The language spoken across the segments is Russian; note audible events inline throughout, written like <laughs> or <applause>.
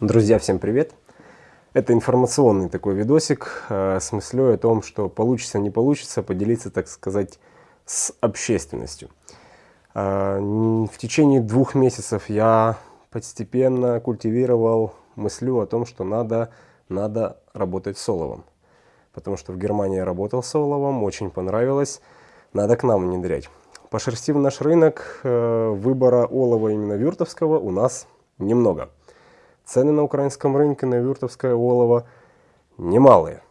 Друзья, всем привет! Это информационный такой видосик э, с мыслью о том, что получится, не получится, поделиться, так сказать, с общественностью. Э, в течение двух месяцев я постепенно культивировал мыслю о том, что надо, надо работать с оловом. Потому что в Германии я работал с оловом, очень понравилось, надо к нам внедрять. Пошерстив наш рынок, э, выбора олова именно вюртовского у нас немного. Цены на украинском рынке на вюртовское олово немалые.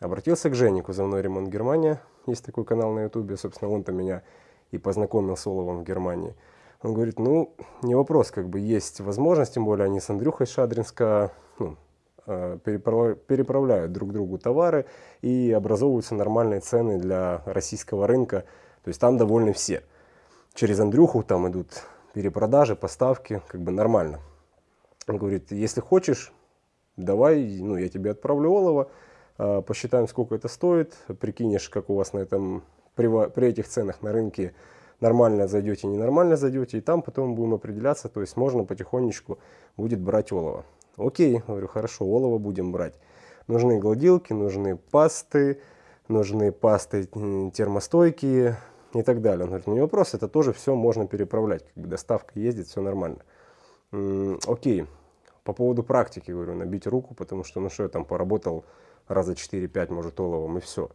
Обратился к Жене, кузовной ремонт Германия. Есть такой канал на ютубе, собственно, он-то меня и познакомил с оловом в Германии. Он говорит, ну, не вопрос, как бы есть возможность, тем более они с Андрюхой Шадринска ну, э, переправляют друг другу товары и образовываются нормальные цены для российского рынка. То есть там довольны все. Через Андрюху там идут перепродажи, поставки, как бы нормально. Он говорит, если хочешь, давай, ну, я тебе отправлю олово, а, посчитаем, сколько это стоит, прикинешь, как у вас на этом, при, при этих ценах на рынке нормально зайдете, ненормально зайдете, и там потом будем определяться, то есть можно потихонечку будет брать олово. Окей, говорю, хорошо, олово будем брать. Нужны гладилки, нужны пасты, нужны пасты термостойкие и так далее. Он говорит, ну не вопрос, это тоже все можно переправлять, как бы доставка ездит, все нормально. М -м, окей, по поводу практики, говорю, набить руку, потому что, ну что, я там поработал раза 4-5, может, оловом, и все.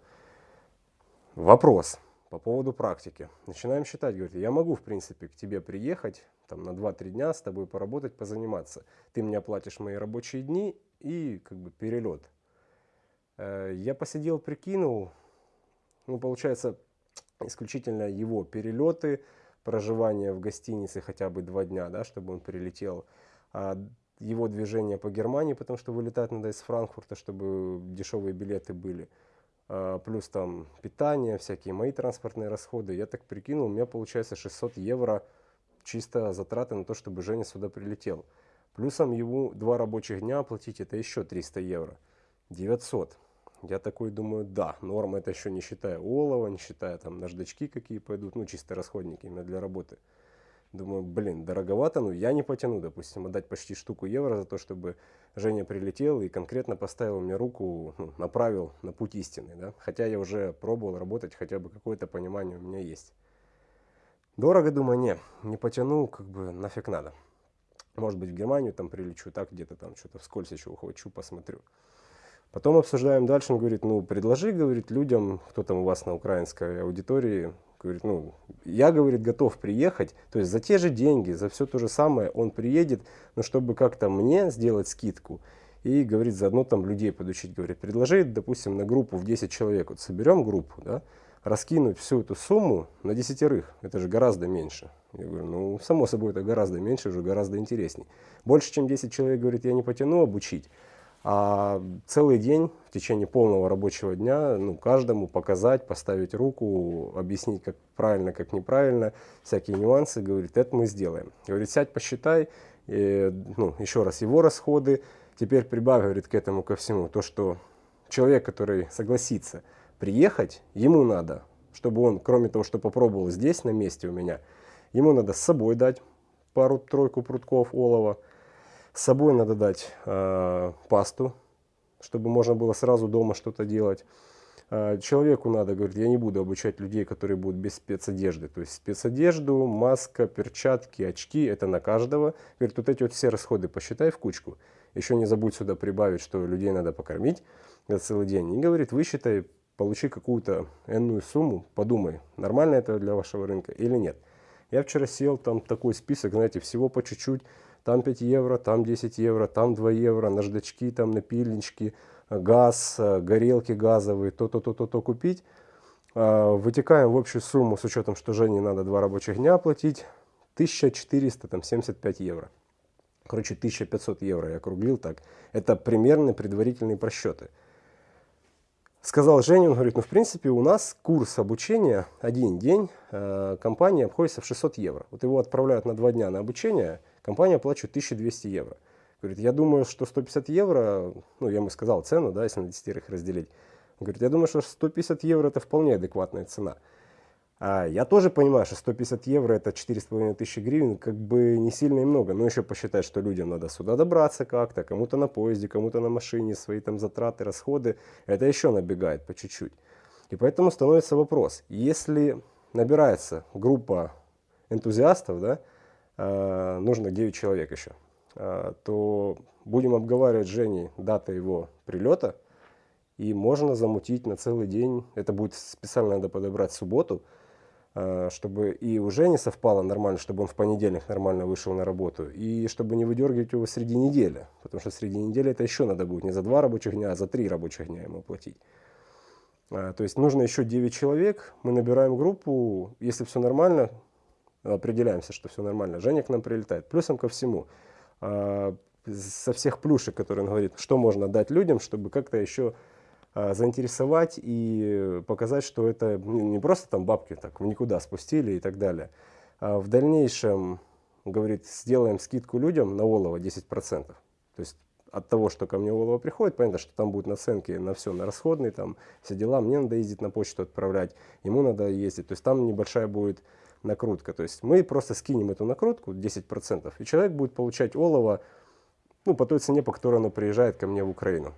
Вопрос по поводу практики. Начинаем считать, говорит, я могу, в принципе, к тебе приехать, там, на 2-3 дня с тобой поработать, позаниматься. Ты мне оплатишь мои рабочие дни и, как бы, перелет. Э, я посидел, прикинул, ну, получается, исключительно его перелеты, проживание в гостинице хотя бы два дня, да, чтобы он прилетел, а его движение по Германии, потому что вылетать надо из Франкфурта, чтобы дешевые билеты были. А, плюс там питание, всякие мои транспортные расходы. Я так прикинул, у меня получается 600 евро чисто затраты на то, чтобы Женя сюда прилетел. Плюсом ему два рабочих дня оплатить, это еще 300 евро. 900. Я такой думаю, да, норма это еще не считая олова, не считая там наждачки какие пойдут, ну чисто расходники именно для работы. Думаю, блин, дороговато, но я не потяну, допустим, отдать почти штуку евро за то, чтобы Женя прилетел и конкретно поставил мне руку, ну, направил на путь истины. Да? Хотя я уже пробовал работать, хотя бы какое-то понимание у меня есть. Дорого, думаю, не, не потяну, как бы нафиг надо. Может быть, в Германию там прилечу, так где-то там что-то вскользь еще ухвачу, посмотрю. Потом обсуждаем дальше, он говорит, ну, предложи, говорит, людям, кто там у вас на украинской аудитории, Говорит, ну, я, говорит, готов приехать, то есть за те же деньги, за все то же самое он приедет, но чтобы как-то мне сделать скидку и, говорит, заодно там людей подучить, говорит, предложи, допустим, на группу в 10 человек, вот соберем группу, да, раскинуть всю эту сумму на десятерых, это же гораздо меньше. Я говорю, ну, само собой, это гораздо меньше, уже гораздо интересней. Больше, чем 10 человек, говорит, я не потяну обучить, а целый день в течение полного рабочего дня ну, каждому показать, поставить руку, объяснить, как правильно, как неправильно, всякие нюансы, говорит, это мы сделаем. Говорит, сядь, посчитай, и, ну, еще раз его расходы, теперь прибавь, говорит, к этому ко всему, то, что человек, который согласится приехать, ему надо, чтобы он, кроме того, что попробовал здесь, на месте у меня, ему надо с собой дать пару-тройку прутков олова, с собой надо дать э, пасту, чтобы можно было сразу дома что-то делать. Э, человеку надо, говорит, я не буду обучать людей, которые будут без спецодежды. То есть спецодежду, маска, перчатки, очки, это на каждого. Говорит, вот эти вот все расходы посчитай в кучку. Еще не забудь сюда прибавить, что людей надо покормить за целый день. И говорит, высчитай, получи какую-то энную сумму, подумай, нормально это для вашего рынка или нет. Я вчера сел, там такой список, знаете, всего по чуть-чуть там 5 евро, там 10 евро, там 2 евро, наждачки, там напильнички, газ, горелки газовые, то-то-то-то купить. А, вытекаем в общую сумму с учетом, что Жене надо два рабочих дня оплатить, 1475 евро. Короче, 1500 евро я округлил так. Это примерно предварительные просчеты. Сказал Женя, он говорит, ну в принципе у нас курс обучения один день, э, компания обходится в 600 евро. Вот его отправляют на два дня на обучение – компания оплачивает 1200 евро. Говорит, я думаю, что 150 евро, ну, я ему сказал цену, да, если на десятерых разделить. Он говорит, я думаю, что 150 евро это вполне адекватная цена. А я тоже понимаю, что 150 евро это 4,5 тысячи гривен, как бы не сильно и много. Но еще посчитать, что людям надо сюда добраться как-то, кому-то на поезде, кому-то на машине, свои там затраты, расходы. Это еще набегает по чуть-чуть. И поэтому становится вопрос, если набирается группа энтузиастов, да, э, нужно 9 человек еще, э, то будем обговаривать с Женей дата его прилета, и можно замутить на целый день, это будет специально надо подобрать субботу, чтобы и уже не совпало нормально, чтобы он в понедельник нормально вышел на работу, и чтобы не выдергивать его среди недели, потому что среди недели это еще надо будет не за два рабочих дня, а за три рабочих дня ему платить. Э, то есть нужно еще 9 человек, мы набираем группу, если все нормально, определяемся, что все нормально, Женя к нам прилетает. Плюсом ко всему, э, со всех плюшек, которые он говорит, что можно дать людям, чтобы как-то еще заинтересовать и показать, что это не просто там бабки так в никуда спустили и так далее. А в дальнейшем, говорит, сделаем скидку людям на олово 10%. То есть от того, что ко мне олово приходит, понятно, что там будут наценки на все, на расходные, там все дела, мне надо ездить на почту отправлять, ему надо ездить, то есть там небольшая будет накрутка. То есть мы просто скинем эту накрутку 10%, и человек будет получать олово ну, по той цене, по которой оно приезжает ко мне в Украину.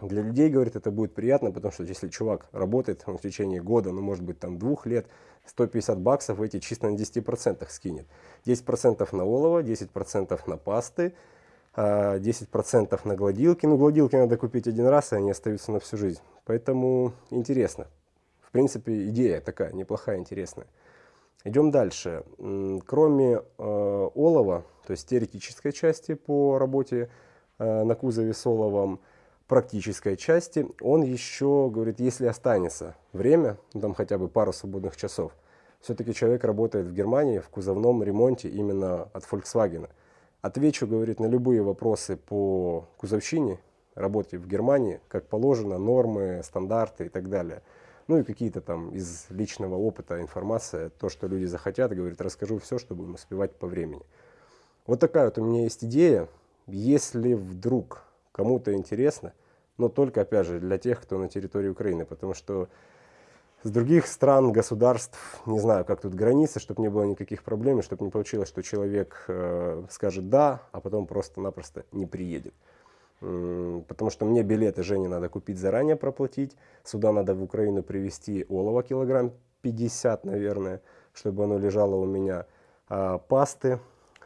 Для людей, говорит, это будет приятно, потому что если чувак работает он в течение года, ну может быть там двух лет, 150 баксов эти чисто на 10% скинет. 10% на олово, 10% на пасты, 10% а, на гладилки. Ну гладилки надо купить один раз, и они остаются на всю жизнь. Поэтому интересно. В принципе, идея такая, неплохая, интересная. Идем дальше. Кроме э, олова, то есть теоретической части по работе э, на кузове с оловом, практической части, он еще говорит, если останется время, ну, там хотя бы пару свободных часов, все-таки человек работает в Германии в кузовном ремонте именно от Volkswagen. Отвечу, говорит, на любые вопросы по кузовщине, работе в Германии, как положено, нормы, стандарты и так далее. Ну и какие-то там из личного опыта информация, то, что люди захотят, говорит, расскажу все, чтобы им успевать по времени. Вот такая вот у меня есть идея. Если вдруг кому-то интересно, но только, опять же, для тех, кто на территории Украины, потому что с других стран, государств, не знаю, как тут границы, чтобы не было никаких проблем, чтобы не получилось, что человек э, скажет «да», а потом просто-напросто не приедет. Потому что мне билеты Жене надо купить заранее, проплатить. Сюда надо в Украину привезти олово килограмм 50, наверное, чтобы оно лежало у меня. А пасты.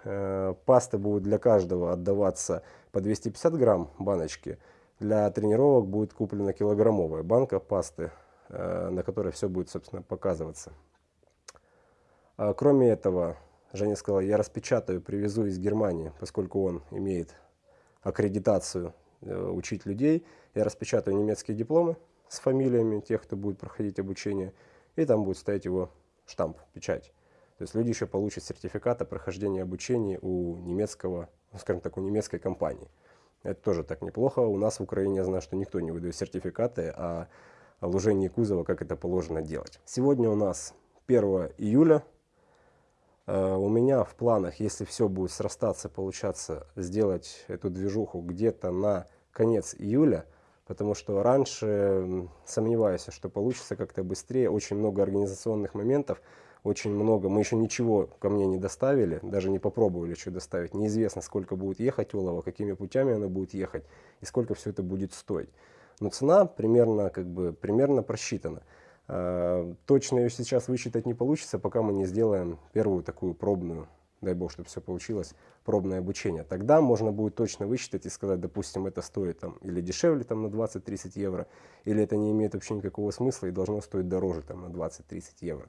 Э, пасты будут для каждого отдаваться по 250 грамм баночки. Для тренировок будет куплена килограммовая банка пасты, э, на которой все будет, собственно, показываться. А кроме этого, Женя сказала, я распечатаю, привезу из Германии, поскольку он имеет аккредитацию э, учить людей. Я распечатаю немецкие дипломы с фамилиями тех, кто будет проходить обучение, и там будет стоять его штамп, печать. То есть люди еще получат сертификат о прохождении обучения у немецкого ну, скажем так, у немецкой компании. Это тоже так неплохо. У нас в Украине я знаю, что никто не выдает сертификаты о лужении кузова, как это положено делать. Сегодня у нас 1 июля. Э, у меня в планах, если все будет срастаться, получаться, сделать эту движуху где-то на конец июля, потому что раньше сомневаюсь, что получится как-то быстрее. Очень много организационных моментов очень много. Мы еще ничего ко мне не доставили, даже не попробовали что доставить. Неизвестно, сколько будет ехать олово, какими путями оно будет ехать и сколько все это будет стоить. Но цена примерно, как бы, примерно просчитана. А, точно ее сейчас высчитать не получится, пока мы не сделаем первую такую пробную, дай бог, чтобы все получилось, пробное обучение. Тогда можно будет точно высчитать и сказать, допустим, это стоит там, или дешевле там, на 20-30 евро, или это не имеет вообще никакого смысла и должно стоить дороже там, на 20-30 евро.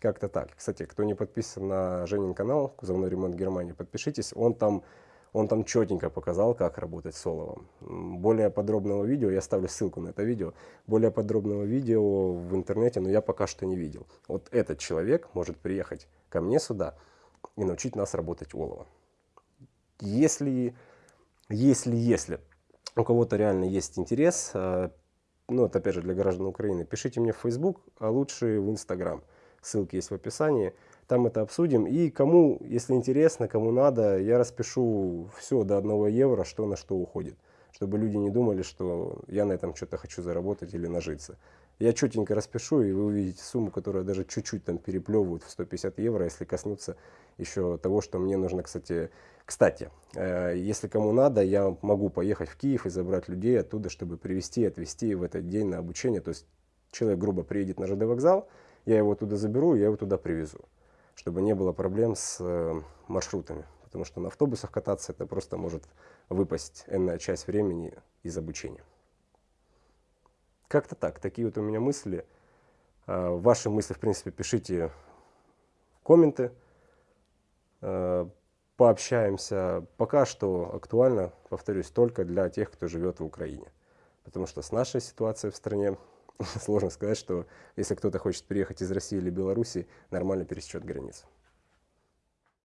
Как-то так. Кстати, кто не подписан на Женин канал «Кузовной ремонт Германии», подпишитесь. Он там, он там четенько показал, как работать с оловом. Более подробного видео, я ставлю ссылку на это видео, более подробного видео в интернете, но я пока что не видел. Вот этот человек может приехать ко мне сюда и научить нас работать олово. Если, если, если у кого-то реально есть интерес, э, ну, это опять же для граждан Украины, пишите мне в Facebook, а лучше в Instagram ссылки есть в описании. Там это обсудим. И кому, если интересно, кому надо, я распишу все до 1 евро, что на что уходит. чтобы люди не думали, что я на этом что-то хочу заработать или нажиться. Я четенько распишу, и вы увидите сумму, которая даже чуть-чуть там переплевывает в 150 евро, если коснуться еще того, что мне нужно, кстати. Кстати, э, если кому надо, я могу поехать в Киев и забрать людей оттуда, чтобы привезти и отвезти в этот день на обучение. То есть человек грубо приедет на ЖД вокзал, я его туда заберу, я его туда привезу, чтобы не было проблем с э, маршрутами. Потому что на автобусах кататься это просто может выпасть энная часть времени из обучения. Как-то так, такие вот у меня мысли. А, ваши мысли, в принципе, пишите в комменты, а, пообщаемся. Пока что актуально, повторюсь, только для тех, кто живет в Украине. Потому что с нашей ситуацией в стране <laughs> сложно сказать, что если кто-то хочет приехать из России или Беларуси, нормально пересечет границу.